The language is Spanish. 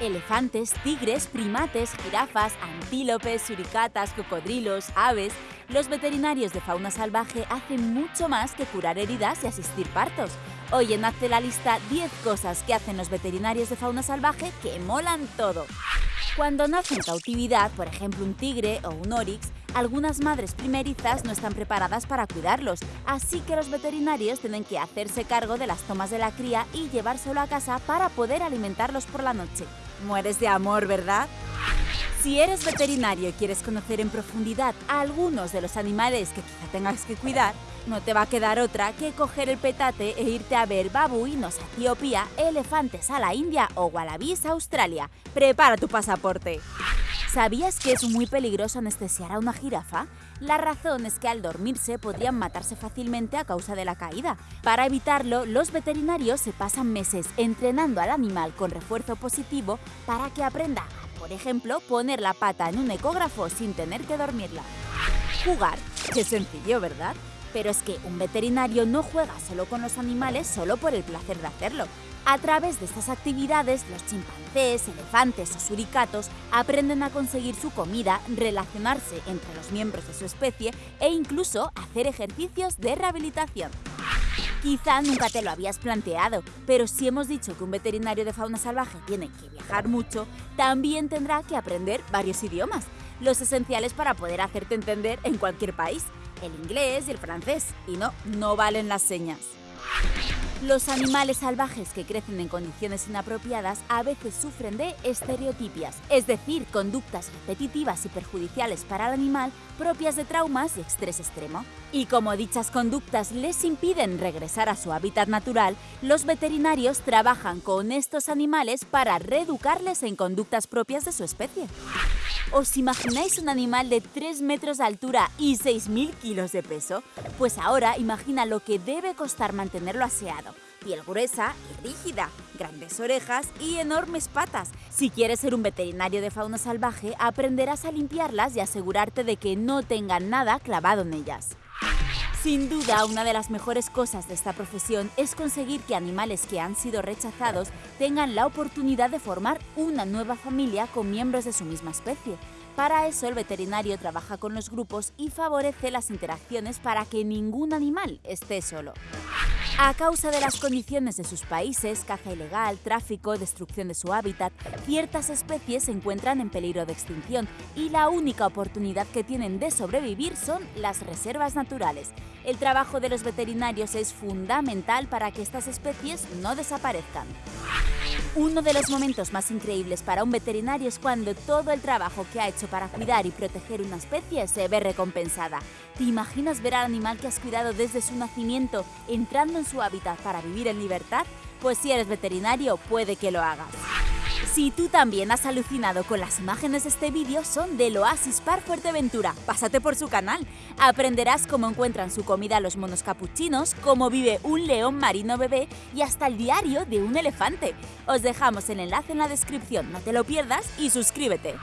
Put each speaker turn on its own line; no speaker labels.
Elefantes, tigres, primates, jirafas, antílopes, suricatas, cocodrilos, aves... Los veterinarios de fauna salvaje hacen mucho más que curar heridas y asistir partos. Hoy en Hazte la lista 10 cosas que hacen los veterinarios de fauna salvaje que molan todo. Cuando nace en cautividad, por ejemplo un tigre o un orix, algunas madres primerizas no están preparadas para cuidarlos, así que los veterinarios tienen que hacerse cargo de las tomas de la cría y llevárselo a casa para poder alimentarlos por la noche. Mueres de amor, ¿verdad? Si eres veterinario y quieres conocer en profundidad a algunos de los animales que quizá tengas que cuidar, no te va a quedar otra que coger el petate e irte a ver babuinos a Etiopía, elefantes a la India o wallabies a Australia. Prepara tu pasaporte. ¿Sabías que es muy peligroso anestesiar a una jirafa? La razón es que al dormirse podrían matarse fácilmente a causa de la caída. Para evitarlo, los veterinarios se pasan meses entrenando al animal con refuerzo positivo para que aprenda por ejemplo, poner la pata en un ecógrafo sin tener que dormirla. Jugar. Qué sencillo, ¿verdad? Pero es que un veterinario no juega solo con los animales solo por el placer de hacerlo. A través de estas actividades, los chimpancés, elefantes o suricatos aprenden a conseguir su comida, relacionarse entre los miembros de su especie e incluso hacer ejercicios de rehabilitación. Quizá nunca te lo habías planteado, pero si hemos dicho que un veterinario de fauna salvaje tiene que viajar mucho, también tendrá que aprender varios idiomas, los esenciales para poder hacerte entender en cualquier país, el inglés y el francés, y no, no valen las señas. Los animales salvajes que crecen en condiciones inapropiadas a veces sufren de estereotipias, es decir, conductas repetitivas y perjudiciales para el animal propias de traumas y estrés extremo. Y como dichas conductas les impiden regresar a su hábitat natural, los veterinarios trabajan con estos animales para reeducarles en conductas propias de su especie. ¿Os imagináis un animal de 3 metros de altura y 6.000 kilos de peso? Pues ahora imagina lo que debe costar mantenerlo aseado. Piel gruesa y rígida, grandes orejas y enormes patas. Si quieres ser un veterinario de fauna salvaje, aprenderás a limpiarlas y asegurarte de que no tengan nada clavado en ellas. Sin duda, una de las mejores cosas de esta profesión es conseguir que animales que han sido rechazados tengan la oportunidad de formar una nueva familia con miembros de su misma especie. Para eso el veterinario trabaja con los grupos y favorece las interacciones para que ningún animal esté solo. A causa de las condiciones de sus países, caza ilegal, tráfico, destrucción de su hábitat, ciertas especies se encuentran en peligro de extinción y la única oportunidad que tienen de sobrevivir son las reservas naturales. El trabajo de los veterinarios es fundamental para que estas especies no desaparezcan. Uno de los momentos más increíbles para un veterinario es cuando todo el trabajo que ha hecho para cuidar y proteger una especie se ve recompensada. ¿Te imaginas ver al animal que has cuidado desde su nacimiento entrando en su hábitat para vivir en libertad? Pues si eres veterinario, puede que lo hagas. Si tú también has alucinado con las imágenes de este vídeo, son del Oasis Park Fuerteventura. Pásate por su canal. Aprenderás cómo encuentran su comida los monos capuchinos, cómo vive un león marino bebé y hasta el diario de un elefante. Os dejamos el enlace en la descripción, no te lo pierdas y suscríbete.